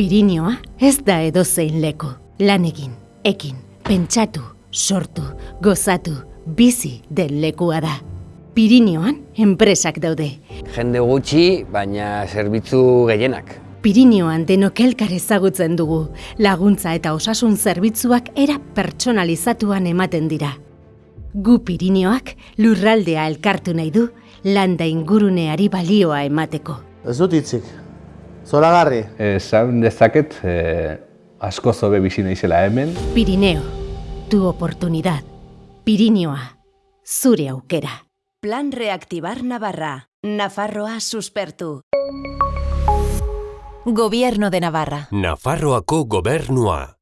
Pirinioa ez da edozein leku. Lan egin, ekin, pentsatu, sortu, gozatu, bizi den lekua da. Pirinioan enpresak daude. Jende gutxi, baina zerbitzu gehienak. Pirinioan denok elkar ezagutzen dugu. Laguntza eta osasun zerbitzuak era pertsonalizatuan ematen dira. Gu Pirinioak lurraldea elkartu nahi du, landa inguruneari balioa emateko. Ez dut hitzik. Zoragarri. Esan dezaket, eh, asko zobe bizi naizela hemen. Pirineo, tu oportunidad. Pirinioa, zure aukera. Plan Reactivar Navarra. Nafarroa suspertu. Gobierno de Navarra. Nafarroako gobernua.